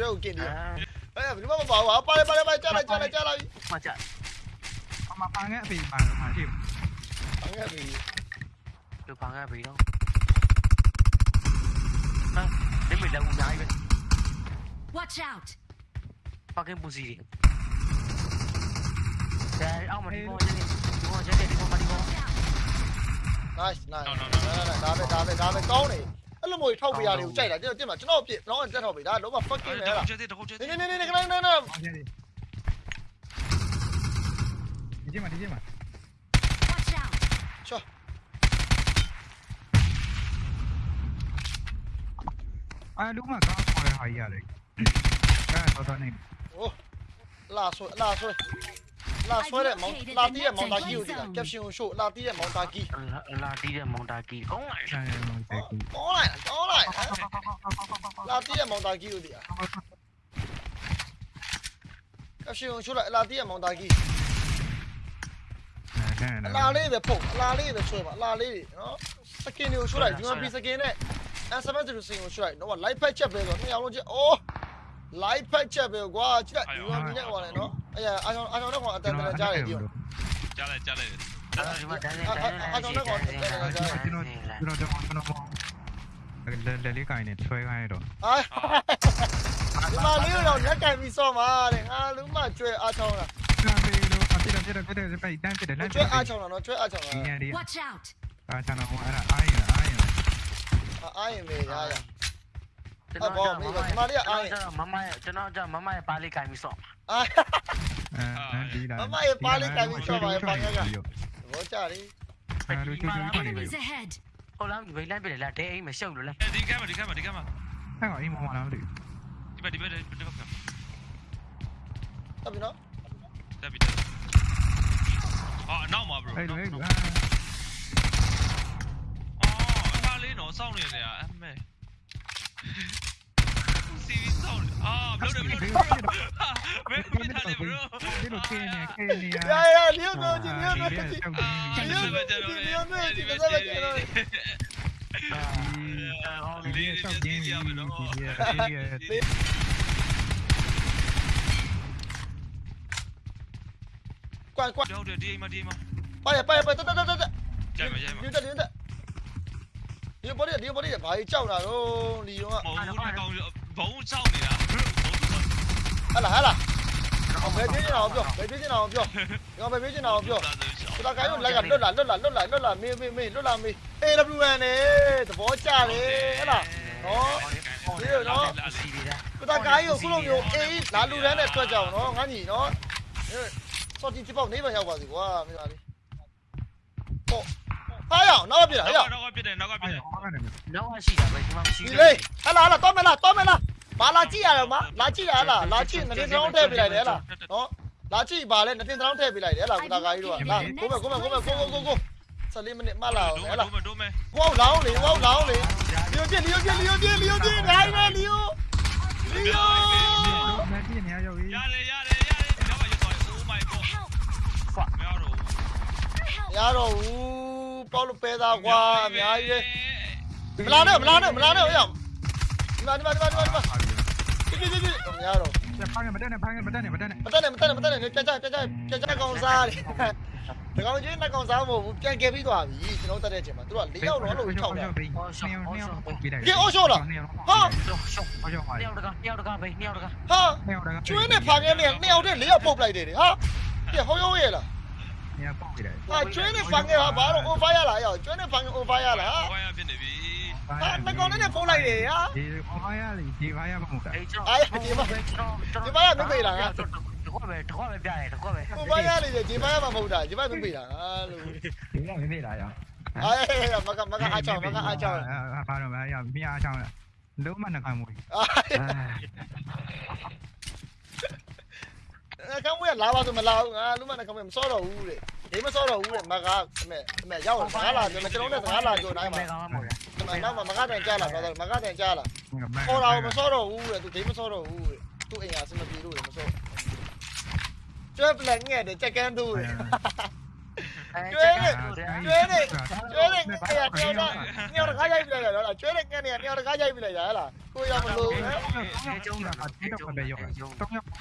ကျွဲကိုကင်နေအာအဲ့ဘယ်မှမပါဘူးဟာပါလေပါလေပါကြားလိုက်ကြားလိုက်ကြားလိုက်မကြအမပန်းကအဖေပါမှာရှိအငဲ့ပြီလူဖန်ခဲ့ပြီတော့ဟာဒီမေလောက်ဦးနိုင်ပဲ Watch out! fucking pussy တွေဒါအောင်မဒီကောကျနေဒီကောကျနေဒီကောမဒီကော nice nice ဒါပဲဒါပဲဒါပဲကောင်းတယ်အဲ့လိုမျိုးထောက်ပြရတယ်ကိုကြိုက်တာကျွန်တော်တင်မှာကျွန်တော်ပြကျွန်တော်တက်ထောက်ပြီဒါလုံးဝ fucking လဲလားကျတဲ့တခုကျတဲ့နေနေနေနေခဏနေနေအောင်ကြတယ်ဒီကျမဒီကျမ Watch out! ချောအာလူမကောင်းခေါ်ရဟာကြီးရတယ်အဲတော့တော့နေโอ้လာဆွဲလာဆွဲ လာဆွဲတဲ့မောင်လာတီးတဲ့မောင်တာကြီးကိုဒီလား caption ကို show လာတီးတဲ့မောင်တာကြီးလာတီးတဲ့မောင်တာကီကောင်းလိုက်ဆန်ရမတဲ့ကူကောင်းလိုက်ကောင်းလိုက်လာတီးတဲ့မောင်တာကြီးကိုဒီလား caption ကို show လိုက်လာတီးတဲ့မောင်တာကြီးအဲအလားလေးပဲပုံအလားလေးပဲဆွဲပါအလားလေးနော်စကင်တွေကို show လိုက်ဒီမှာ B စကင်နဲ့ SMS ကိုစင်ကို show လိုက်တော့ live pack ချက်ပဲဆိုနှစ်ယောက်လုံးချက်အိုး live pack ချက်ပဲကွာကြည့်လိုက်ဒီမှာမြင်နေပါလေနော် အဲ့ရအားကြောင့်အားကြောင့်တော့အတန်တန်ကြားရတယ်ဒီကြားလိုက်ကြားလိုက်ဒီမှာတန်းတန်းတန်းကျွန်တော်ကျွန်တော်ကျွန်တော်လေလေကိုင်းနေဆွဲခိုင်းတော့အာဒီမှာလေးတော့လက်ကင်ပြီးစော့မှာတဲ့ငါလူမကျွဲအားချောင်းတာဆန်ပေလို့အပြစ်ပြစ်ပြစ်ပြစ်တန်းပြစ်တယ်လမ်းကျွဲအားချောင်းတာနော်ကျွဲအားချောင်းတာဒီရဒီ Watch out! အားချောင်းတော့အဲ့ဒါအားရအားရအားရင်မေးရရကျွန်တော်မမမရဲ့ကျွန်တော်ကြမမရဲ့ပါလေးကင်ပြီးစော့အာ အဲဒီလားဘောကြရီအဲလူချိုချိုကနေ Enemies ahead! ဟိုလားဒီဘိလမ်းပြတယ်လားဒဲအိမ်မရှုပ်လို့လားဒီကမ်းမဒီကမ်းမဒီကမ်းမဟဲ့အိမ်မမလာဘူးဒီဘက်ဒီဘက်ဒီဘက်ကတပ်ပြီနော်တက်ပြီအော်နောက်မှာ bro အဲ့လိုအဲ့လိုအော်အသားလေးတော့စောင့်နေတယ် ယ်ဘယ်ထားလဲ bro ဒီလိုကင်းနေကင်းနေရရရလီယိုကိုကြည့်လီယိုကိုကြည့်ဒီလိုပဲကျွန်တော်လည်းဒီပဲကျွန်တော်လည်းဒီဆောက်တင်းဒီဒီဒီကွမ်ကွမ်ဟုတ်တယ်ဒီအိမ်မှာဒီအိမ်မှာပါရပါရပါတက်တက်တက်တက်ကြိုက်မှာကြိုက်မှာဒီတက်ဒီတက်ဒီဘော်ဒီဒီဘော်ဒီဘာ ကြီးကြောက်တာတော့လီယိုကမဟုတ်ဘူးကောင်ဘုံချောင်းနေတာဟလာဟလာဘယ်ပြေးနေတာပြောဘယ်ပြေးနေတာပြောဒီကဘယ်ပြေးနေတာပြောစတာကိုင်းကိုလက်ကလွတ်လာလွတ်လာလွတ်လာလွတ်လာမေးမေးမေးလွတ်လာမေး AWN နဲ့သဘောကျတယ်ဟဲ့လားနော်စတာကိုင်းကိုခုလိုမျိုးအေးလာလူတန်းနဲ့ထွက်ကြအောင်နော်ငါညီနော်စော်တီတိပေါက်နေပါရောက်ပါစီကွာမိသားလေးဟောဟာရအောင်နောက်ပြလာဟဲ့နောက်ကပြတယ်နောက်ကပြတယ်တော့ရှိတာပဲဒီမှာမရှိဒီလေးဟလာဟလာတော့မလားတော့မလား ဘာလာကြည့်ရတော့မလာကြည့်ရလားလာကြည့်နေတင်တောင်းထည့်ပြလိုက်တယ်ဟဲ့လားနော်လာကြည့်ပါလေနေတင်တောင်းထည့်ပြလိုက်တယ်ဟဲ့လားစတာကိုင်းတို့ကလာကိုမဲ့ကိုမဲ့ကိုမဲ့ကိုကိုကိုကို14မိနစ်မှလာအောင်ဟဲ့လားဒိုးမယ်ဒိုးမယ်ဝေါလောင်းလေဝေါလောင်းလေလီယိုပြလီယိုပြလီယိုပြလီယိုပြနိုင်မယ်လီယိုလီယိုမတီးနေရောက်ပြီရတယ်ရတယ်ရတယ်ဒီတော့ရတော့ oh my god Help! မရတော့ရတော့ဘူးပေါလို့ပဲသားကွာအများကြီးပဲမလာနဲ့မလာနဲ့မလာနဲ့ဟိုရောက်ဒီမှာဒီမှာဒီမှာဒီမှာဒီမှာ ပြပြပြပြမရတော့ဖမ်းမတက်နဲ့ဖမ်းမတက်နဲ့မတက်နဲ့မတက်နဲ့မတက်နဲ့မတက်နဲ့ပြန်ကြပြန်ကြပြန်ကြကောင်စားတယ်ဒီကောင်ကြီးလက်ကောင်စားမဟုတ်ဘူးပြန်ကယ်ပြီးသွားပြီကျွန်တော်တက်တဲ့အချိန်မှာသူတို့က၄ယောက်တော့လို့ထောက်တယ်ပြီးတယ်ကဲအော်ရှော့လားဟာရှော့ရှော့အော်ရောပါတယောက်တကတယောက်တကပဲတယောက်တကဟာနေတော့ကျွေးနဲ့ဖာငယ်နဲ့နှစ်ယောက်တည်း၄ယောက်ပုတ်လိုက်တယ်ဟာကဲဟောရောရဲ့လားနေပေါက်ပြီးတယ်ဟာကျွေးနဲ့ဖာငယ်ဟာဘာလို့ over ရလားရောကျွေးနဲ့ဖာငယ် over ရလားဝိုင်းရဖြစ်နေ ပြီဟာငကောင်နဲ့ဖုန်းလိုက်တယ်ဟာဒီအော်ရလေဒီဘာရမဟုတ်တာအေးကျွန်တော်ကျွန်တော်တကွပဲတကွပဲပြရတယ်တကွပဲ over ရနေတယ်ဒီဘက်ကမှမဟုတ်တာဒီဘက်မပေးတာဟာလို့ဒီကမမေးလာရအေးမကမကအားချောင်းမကအားချောင်းဘာတော့မရမရအားချောင်းလုံးမနှကမွေးအာကံဝဲလာပါဆိုမလာဘူးငါလူမနဲ့ကံဝဲမစောတော့ဘူးတဲ့ဒီမစောတော့ဘူးတဲ့မကအမေအမေရောက်စကားလာတယ်ကျွန်တော်နဲ့စကားလာကြိုတိုင်းမှာကောင်း မှာဒီမှာနောက်မှာမကတန်ကြားလာတော့မကတန်ကြားလာခေါ်တာမစောတော့ဘူးတဲ့သူဒီမစောတော့ဘူးတဲ့သူအိမ်ဟာစမပြေလို့မစောကျွဲပလက်ငဲ့တယ်ကြက်ကန်းသူတဲ့ကျွဲနေကျွဲနေကျွဲနေတဲ့ငါရတယောက်တော့ညောင်တကားရိုက်ပြလိုက်ရတော့ကျွဲတဲ့ငန်းနေညောင်တကားရိုက်ပြလိုက်ရဟလားကိုရမလို့ဟမ်ကျုံးတာကတေးတော့ပဲရောတော့ရောက်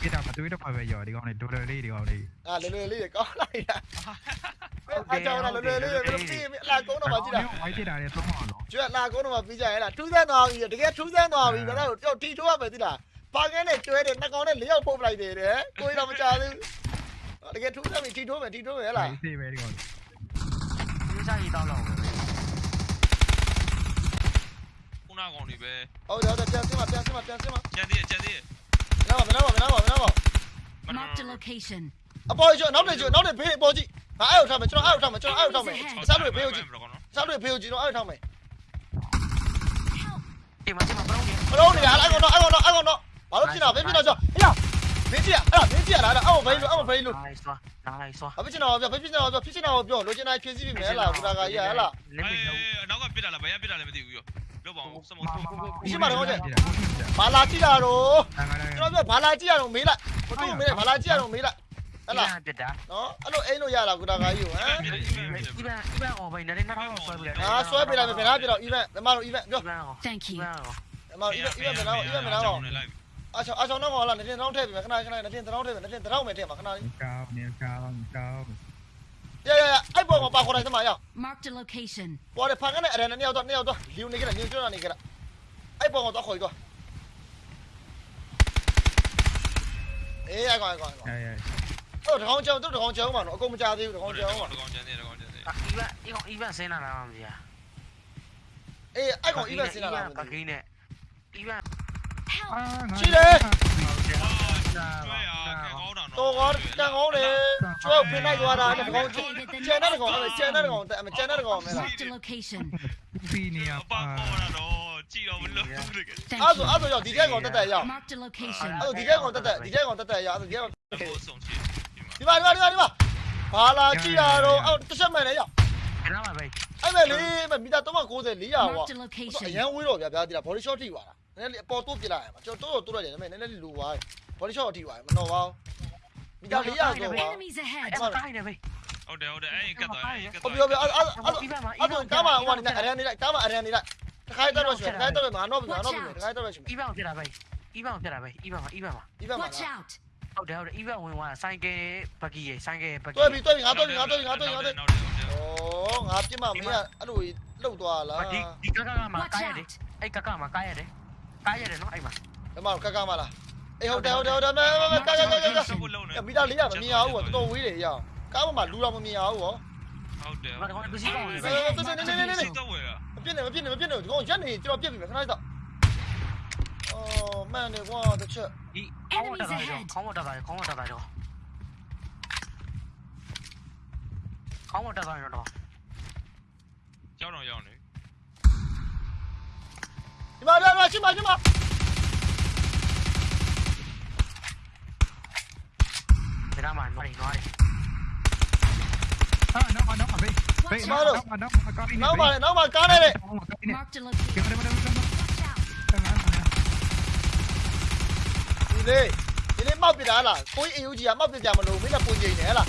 ပြတာမတွေးတော့ပဲရောဒီကောင်လေးဒိုဒလေးဒီကောင်လေးအာလွယ်လွယ်လေးကောင်းလိုက်တာ အားကြောင့်လွယ်လွယ်လေးဘယ်လိုပြီးအလားကုန်းတော့မှကြည့်တာဝိုင်းပြတာလည်းသုံးအောင်နော်ကျွဲအလားကုန်းတော့မှပြီးကြရလားထူးဆန်းသွားပြီတကယ်ထူးဆန်းသွားပြီဒါတော့ကြောက်တီထိုးရမယ်သိလားပါကန်းနဲ့ကျွဲတဲ့နှကောင်နဲ့လေးယောက်ပုတ်ပလိုက်တယ်တဲ့ကိုရတော့မကြသေးဘူးတကယ်ထူးဆန်းပြီတီထိုးမယ်တီထိုးမယ်ဟလားစေးပဲဒီကောင်ဒီစားရီတောင်းတော့ပဲခုနကောင်တွေပဲဟုတ်တယ်ဟုတ်တယ်ပြန်စင်းမပြန်စင်းမပြန်စင်းမကျန်သေးကျန်သေးနားပါနားပါနားပါနားပါ Marked a location. အပေါ်ကျော်နောက်နေကျော်နောက်နေဘေးအပေါ်ကြည့် ငါအဲ့ကိုထားမယ်ကျွန်တော်အဲ့ကိုထားမယ်ကျွန်တော်အဲ့ကိုထားမယ်စားလို့ဘေးကိုကြည့်စားလို့ဘေးကိုကြည့်တော့အဲ့ကိုထားမယ်ဒီမှာဒီမှာဘလုံးကြီးဘလုံးနေတာအဲ့ကောင်တော့အဲ့ကောင်တော့အဲ့ကောင်တော့ဘာလို့ဖြစ်တာဘေးဖြစ်တော့ကျော်ဟေ့မင်းကြည့်ရအဲ့ဒါမင်းကြည့်ရလားအဲ့အောက်ဘေးလို့အောက်ဘေးလို့နိုင်စွာနိုင်စွာဘာဖြစ်နေတာပြောဖြစ်နေတာပြောဖြစ်နေတာပြောလိုချင်တာဖြည့်စည်းပြီမယ်လားဘူတာကကြီးဟဲ့လားလက်မအေးတော့နောက်ကပြစ်တာလားဘယ်ရပြစ်တာလဲမသိဘူးရောလောပါအောင်စမောဘာလာကြည့်တာတော့တန်ခါလည်းကျွန်တော်ပြောဘာလာကြည့်ရတော့မေးလိုက်ဘသူမေးလိုက်ဘာလာကြည့်ရတော့မေးလိုက် ဟဲ့လားပြတာနော်အဲ့လိုအိမ်လို့ရလားဘူတာကကြီးကိုဟမ်ပြစ်တယ်ပြစ်တယ်ဒီဘန်ဒီဘန်အော်ဘိုင်နဲ့နောက်တော့ဆွဲပြလိုက်အာဆွဲပေးလိုက်မယ်ဘယ်နာပြတော့ event ဘယ်မှာတော့ event ပြောဒီဘန်အော် Thank ဒီ you. ဘန်အော်ဘယ်မှာ event event ဘယ်နာတော့ event ဘယ်နာတော့အချောအချောတော့ဟောလားနေတင်တောင်းထည့်ပြီခဏခဏနေတင်တောင်းထည့်ပြီနေတင်တောင်းမယ်ထည့်မှာခဏလေးကောင်းနေကောင်းကောင်းရရရအဲ့ပေါ်မှာပါခေါ်လိုက်သမားရ Marked a location. ပေါ်တယ်ဖန်ကနေအရန်နှစ်ယောက်တော့နှစ်ယောက်တော့လီယိုနေကြတယ်လီယိုကျွန်းနေကြတယ်အဲ့ပေါ်ကတော့ခေါ်ပြီးတော့အေးအဲ့ကောင်အဲ့ကောင်အဲအဲအဲ့ တကောင်ကြောင်တို့တကောင်ကြောင်မှာနော်အကုန်မကြသေးဘူးတကောင်ကြောင်မှာတကောင်ကျန်သေးတကောင်ကျန်သေးဒီဘန်ဒီကောင်ဒီဘန်ဆင်းလာတာမှမသိရအေးအဲ့ကောင် event စင်လာတာပကင်းနဲ့ဒီဘန် Help! အာငါရှိတယ်ကျွဲရကန်ကောင်းတာနော်တော်ကောတန်ကောင်းတယ်ကျွဲဖင်လိုက်သွားတာတကောင်ကျန်တဲ့တကောင်လည်းကျန်တဲ့တကောင်အမကျန်တဲ့တကောင်မဲလား Marked a location. ဖီနီယာအပါပေါ်တာတော့ကြည့်တော့မလို့တကယ်အဲ့ Thank ဆို you. အဲ့ဆိုရောက်ဒီတဲ့ကောင်တက်တက်ရောက် Marked a location. အဲ့ဆိုဒီတဲ့ကောင်တက်တက်ဒီတဲ့ကောင်တက်တက်ရောက်အဲ့ဆိုဒီတဲ့ကောင်ဘောဆုံးချီ ဒီမှာဒီမှာဒီမှာဒီမှာဘာလာကြည့်ရတော့အဲ့တစ်ချက်မှန်လေရောက်အဲ့ဒါမှပဲအဲ့မဲ့လေမီတာ390 400ဟော Marked a အ location. ရန်ဝေးတော့ဗျာဗျာဒီလား body shot ထိသွားတာနည်းနည်းလေးအပေါ်တိုးပြလိုက်ရမှာကျွန်တော်တိုးတော့တိုးလိုက်တယ်ဒါပေမဲ့နည်းနည်းလေးလူသွားတယ် body shot ထိသွားတယ်မနော်ပါဘူးမီတာ400ကျော်ပါ Enemies ahead. အဲ့ဒါတိုင်းနေပဲဟုတ်တယ်ဟုတ်တယ်အဲ့ကတ်သွားအဲ့ကတ်ဟုတ်သွားပြီဟုတ်ပြီအဲ့အဲ့အဲ့ဆိုကားမဟိုကနေအရန်နေလိုက်ကားမအရန်နေလိုက်တခါတော့ရှိတယ်တခါတော့မှာတော့ပြီမှာတော့ပြီတခါတော့ရှိမယ်ဤဘန်ဖြစ်တာပဲဤဘန်ဖြစ်တာပဲဤဘန်ဤဘန်ပါဒီဘက်မှာ Watch out. ဟုတ်တယ်ဟုတ်တယ်ဤဘန်ဝင်သွားဆိုင်ကယ်ဘဂီရေဆိုင်ကယ်ဘဂီတွဲပြီတွဲပြီငါတွဲပြီငါတွဲပြီငါတွဲပြီငါတွဲပြီနောက်တယ်ဟုတ်တယ်ဩငါပြစ်မှမင်းကအဲ့လိုလှုပ်သွားလားဒီဒီကကကမှာ Watch ကားရတယ် out. အဲ့ကကမှာကားရတယ်ကားရတယ်နော်အဲ့မှာဒီမှာကကမလားအေးဟုတ်တယ်ဟုတ်တယ်ဟုတ်တယ်မဲမဲကကကကကစဖို့လုံးနေမီတာ400မမြင်အောင်တော်တော်ဝေးတယ်ရအောင်ကားပေါ်မှာလူတော်မမြင်အောင်ဟောဟုတ်တယ်ဘာကောင်းပစ္စည်းကောင်းနေပဲတော့ဝယ်တာမပြစ်နဲ့မပြစ်နဲ့မပြစ်နဲ့ဒီကောင်ရက်နေကျွန်တော်ပြစ်ပြီခဏတော့အော် မန်နေကွာတစ်ချက်ဒီခေါင်းဝတ်တာရောခေါင်းဝတ်တာရောခေါင်းဝတ်တာရောခေါင်းဝတ်တာရောတော့ကြောက်တော့ရောက်နေဒီမှာဒီမှာရှိမှာရှိမှာဒါမှနွားနေနွားနေအာနောက်နောက်ဘေးဘေးနောက်နောက်နောက်ကောင်းနေနောက်ပါလေနောက်ပါကားနေလေ Marked a location. ကင်မရာမတော် Watch out. ဒီ လေဒီလေမောက်ပြတာလားကိုကြီးအယူကြီးကမောက်ပြကြမလို့မင်းကပုံချိန်နေဟဲ့လား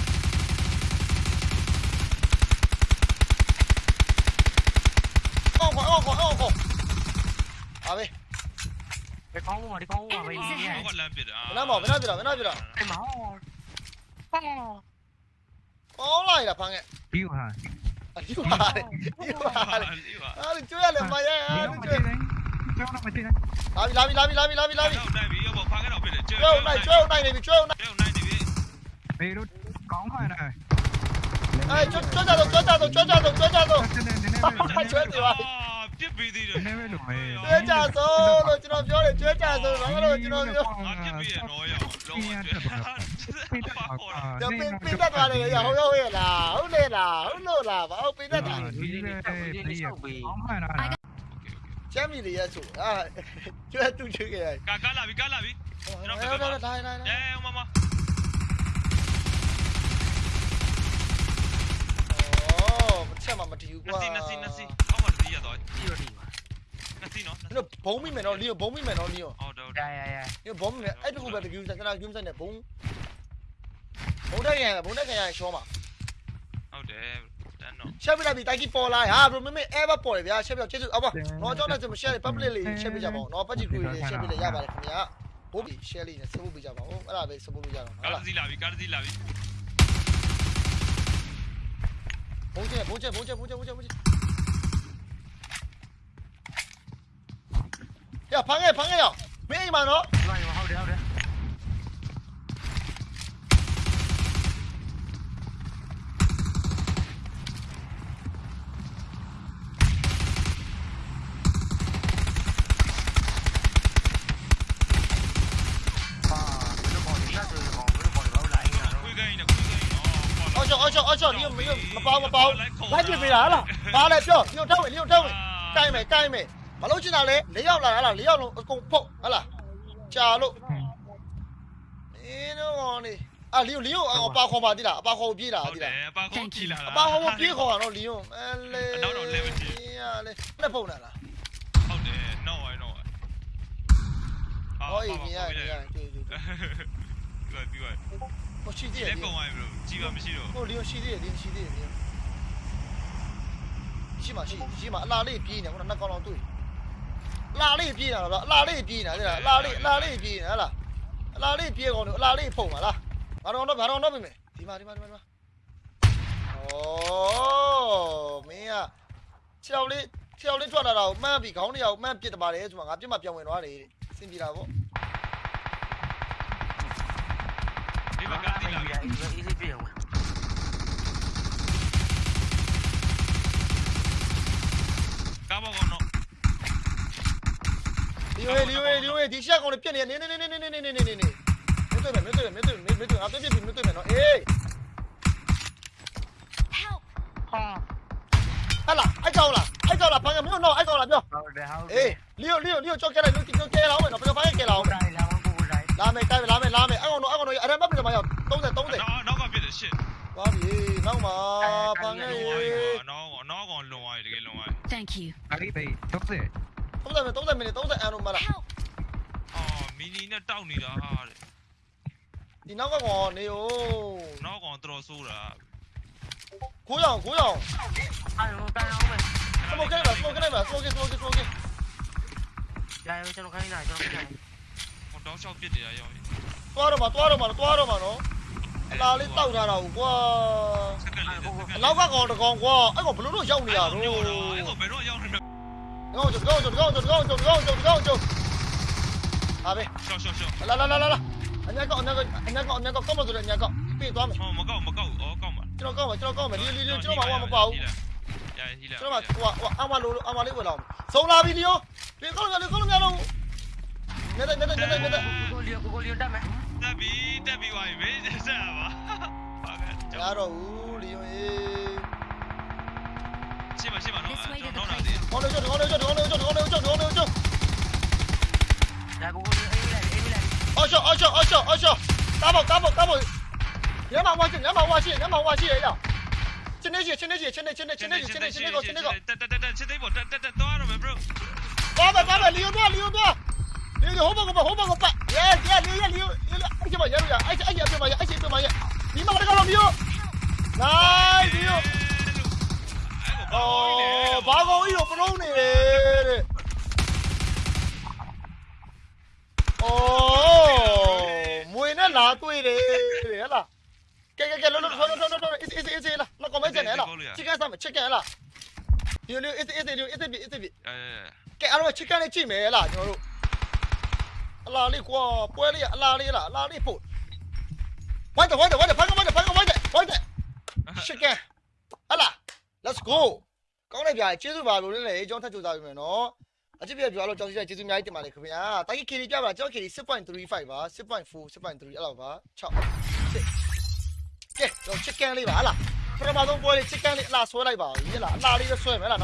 အော်အော်အော်အော်အော်အဘေးဒီခေါင်းဝတ်ဒီခေါင်းဝတ်ပဲဒီဟောကလမ်းပြစ်တာဘယ်နှမောက်ဘယ်နှပြတာဘယ်နှပြတာအဲ့မှာဟောဟောအော်လိုက်တာဖမ်းခဲ့ဒီဟာအဒီပါလေဒီပါလေအားကျွေးရလေမရအားကျွေးကျောင်းတော့မသိနဲ့လာပြီလာပြီလာပြီလာပြီလာပြီလာပြီတော့နိုင်ပြီရောဖားကတော့ပြစ်တယ်ကျွဲကျွေးနိုင်ကျွေးနိုင်နေပြီကျွေးနိုင်ကျွဲနိုင်နေပြီဘေးတို့ကောင်းပါနဲ့အဲကျွေးကျွေး Lobby, lobby, lobby, lobby, lobby, lobby. Chơi ông này, chơi ông này này, mình chơi ông này. Đi đút, cóng rồi này. Ê, chốt chốt ra rồi, chốt ra rồi, chốt ra rồi, chốt ra rồi. Chốt gì vậy? Tiếp vì gì rồi? Chốt ra rồi, rồi chúng nó vô để chốt ra rồi, nó rồi chúng nó vô. Tiếp vì rồi, rồi. Pin pin đất vào này, không đâu là, không lên là, không đâu là, và ông pin đất vào. ကောင်းပါလားချမ်းမီလေးရဆိုအာကျွဲတူချွေးခဲ့ရကာကာလာပြီကာလာပြီဟုတ်တယ်ဟုတ်တယ်တိုင်းတိုင်းအဲမမအော်မချက်မှမတီးဘူးနကွာစီနစီနစီဟောမတီးရတော့ဒီလိုဒီပါနစီနော်တို့ဘုံမိမယ်နော်လီယိုဘုံမိမယ်နော်လီယိုဟုတ်တယ်ဟုတ်ရတယ်ရရလီယိုဘုံမိမယ်အဲ့တခုပဲတကူစကနာဂိမ်းဆိုင်နဲ့ဘုံဘုံတက်ရဘုံတက်ရရှောမှာဟုတ်တယ် တနော်ရှက်ပြလိုက်ပြီတိုက်ကြီးပေါ်လာဟာဘရိုမမေ ever ပေါ်တယ်ဗျာရှက်ပြကျေးဇူးအော်ပါတော့ကျွန်တော်လည်း share လေး public လေး share ပေးကြပါဦးနော်ပတ်ကြည့်ကိုလေး share ပေးလိုက်ရပါတယ်ခင်ဗျာဘိုးဘီ share လေးနဲ့ support ပေးကြပါဦးအဲ့ဒါပဲ support လုပ်ကြတော့ဟုတ်ကားလားစီလာပြီကားစီလာပြီဘုံကျဲဘုံကျဲဘုံကျဲဘုံကျဲဘုံကျဲဘုံကျဲရဖမ်းခဲ့ဖမ်းခဲ့ရမင်းအိမ်မှာနော်ဒီမှာဟုတ်တယ်ဟုတ်တယ် လိုက်ပြပေးတာဟာလားဘာလဲပြောညို့ထောက်ဝင်ညို့ထောက်ဝင်ကိုင်းမယ်ကိုင်းမယ်မလို့ချင်တာလေ၄ယောက်လာဟာလား၄ယောက်လုံးအကုန်ဖုတ်ဟာလားကြာလို့အင်းတော့နေအာလီယိုလီယိုအပါခေါ်ပါတိလားအပါခေါ်ပြေးတာဟုတ်တိတလားယ်အပါကောကြည့်လာတာအပါခေါ်ပြေးခေါ်တာနော်လီယိုအဲလေနောက်တော့ level ကြီးရလေလက်ဖုန်တာလားဟုတ်တယ်နော်ဝိုင်းနော်ဟောအေးမြင်ရမြင်ရတွေ့တွေ့ပြောပြောဟိုရှိသေးဒီတယ်လက်ကောင်ဝိုင်းဘလို့ကြီးပါမရှိတော့ဟိုလီယိုရှိသေးတယ်လီယိုရှိသေးတယ် 起码起码拉力低呢，我说那刚刚对，拉力低呢，拉拉力比呢，对啦，拉力拉力比呢啦，拉力比讲的，拉力跑嘛啦，马龙那马龙那边没，对嘛对嘛对嘛对嘛，哦，没啊，跳的我的转来了，慢比高的要慢比的慢的，转啊，比嘛比稳了的，先比？你们的了？你们一比。 က်မှန်းပစ်တပါတယ်ဆိုမှငါပြစ်မှပြောင်းဝင်သွားတယ်စင်ပြေတာပေါ့ဒီမှာဘာကားကစီလာပြီအေးအေးပြေးအောင်ကားဘောကောင်နော်လီယိုလီယိုလီယိုဒီရှက်ကောင်လေးပြက်နေနေနေနေနေနေနေနေနေနေနေမတွေ့မယ်မတွေ့မယ်မတွေ့မယ်မတွေ့ငါပြစ်ပြစ်ပြီးမတွေ့မယ်နော်အေး Help! ဟာဟာလာအိုက်ကောင်လားအိုက်ကောင်လားဘာကမင်းတော့အိုက်ကောင်လားပြောဟုတ်တယ်ဟုတ်တအေးယ်လီယိုလီယိုလီယိုကြောက်ကလိုက်လို့ကြောက်ကဲလာအောင်နော်ဘယ်ဘာကဲလာအောင်ဟုတ်တယ်လာမကိုကိုလိုက်လာမယ်ကိုင်းလာမယ်လာမယ်အိုက်ကောင်တော့အိုက်ကောင်တော့အရမ်းမပြစ်မှာရောက်30 30နော်နောက်ကပြစ်တယ်ရှစ်သွားပြီနောက်မှာဘာငယ် Thank you. အလေးဘေး30 30မိနစ်30မိနစ်30အန်တော့မလား Help! အော်မီနီနဲ့တောက်နေတာဟာတဲ့ဒီနောက်ကကောင်နေ哟နောက်ကောင်တော်ဆိုးတာကိုရောင်ကိုရောင်အဲ့လိုကန်အောင်မယ်စမိုကလိုက်ပါစမိုကလိုက်ပါစမိုကစမိုကစမိုကကြာရောကျွန်တော်ခိုင်းနေတာကျွန်တော်ခိုင်းနေတာဟောတောက်လျှောက်ပြစ်တယ်ရောသွားတော့မှာသွားတော့မှာသွားတော့မှာနော်အလားလေးတောက်ထားတာကိုကွာစက္ကန့် လေးစက္ကန့်အနောက်ကကောင်တကောင်ကွာအဲ့ကောင်ဘလို့တော့ရောက်နေရတော့အဲ့ကောင်ဘယ်တော့ရောက်နေလဲကောင်းကြကောင်းကြကောင်းကြကောင်းကြကောင်းကြကောင်းကြဟာပဲရှော့ရှော့ရှော့လာလာလာလာအညာကောင်အညာကောင်အညာကောင်အညာကောင်ကောင်းမဆိုတဲ့အညာကောင်ပြေးသွားမယ်ဟောမကောက်မကောက်ဩကောက်ပါကျွန်တော်ကောင်းမယ်ကျွန်တော်ကောင်းမယ်လီလီလီကျွန်တော်မှမပေါ့ဘူးရဟီလာကျွန်တော်မှဟိုဟိုအမလိုအမလေးဝင်လာအောင်စုံလာပြီလီယိုပြေကောင်းမယ်ကောင်းမယ်တော့မြတ်မြတ်မြတ်မြတ်မြတ်ကိုကိုလီကိုကိုလီတက်မယ်တက်ပြီတက်ပြီဝိုင်းမေးဆက်ပါဟာက ရတော့ဦးလီယိုရေရှင်းပါရှင်းပါနော် This way to the တော့တော့ place. ကောင်းလို့ကောင်းလို့ကောင်းလို့ကောင်းလို့ကောင်းလို့ကောင်းလို့ကောင်းလို့ဒါကိုကိုလီအေးလိုက်အေးလိုက်အော်ရှောအော်ရှောအော်ရှောအော်ရှောကားပေါ့ကားပေါ့ကားပေါ့ညမဝါရှိညမဝါရှိညမဝါရှိရရချင်းနေချင်းချင်းနေချင်းနေချင်းနေချင်းနေချင်းနေချင်းနေကိုချင်းနေကိုတက်တက်တက်ချစ်သိပေါ်တက်တက်တက်သွားရမယ် bro ဘာဘာဘာလီယိုတော့လီယိုတော့လီယိုဟိုဘကဟိုဘကပတ် အေးအေးအေးအေးအေးအေးအေးအဲကဲအားလုံးချစ်ကန်လေးကြည့်မယ်လားကျွန်တော်တို့အလားလေးကွာပွဲလေးအလားလေးလားအလားလေးဖို့ဝိုင်းတယ်ဝိုင်းတယ်ဝိုင်းတယ်ဖန်ကဝိုင်းတယ်ဖန်ကဝိုင်းတယ်ဝိုင်းတယ်ချစ်ကန်ဟလာ let's go ကောင်းလိုက်ဗျာကျေးဇူးပါလို့လည်းလေကျွန်တော်ထပ်ကြိုးစားပြီမယ်နော်အချစ်ပြပြောလို့ကြောင်စီကျေးဇူးအများကြီးတင်ပါတယ်ခင်ဗျာတာကြီး KD ပြပါကျွန်တော် KD 6.35ပါ6.4 6.3အဲ့လောက်ပါ6 6ကဲကျွန်တော်ချစ်ကန်လေးပါဟလာပထမဆုံးပွဲလေးချစ်ကန်လေးအလားဆွဲလိုက်ပါဦးဟလာအလားလေးဆွဲမယ်ဟလာ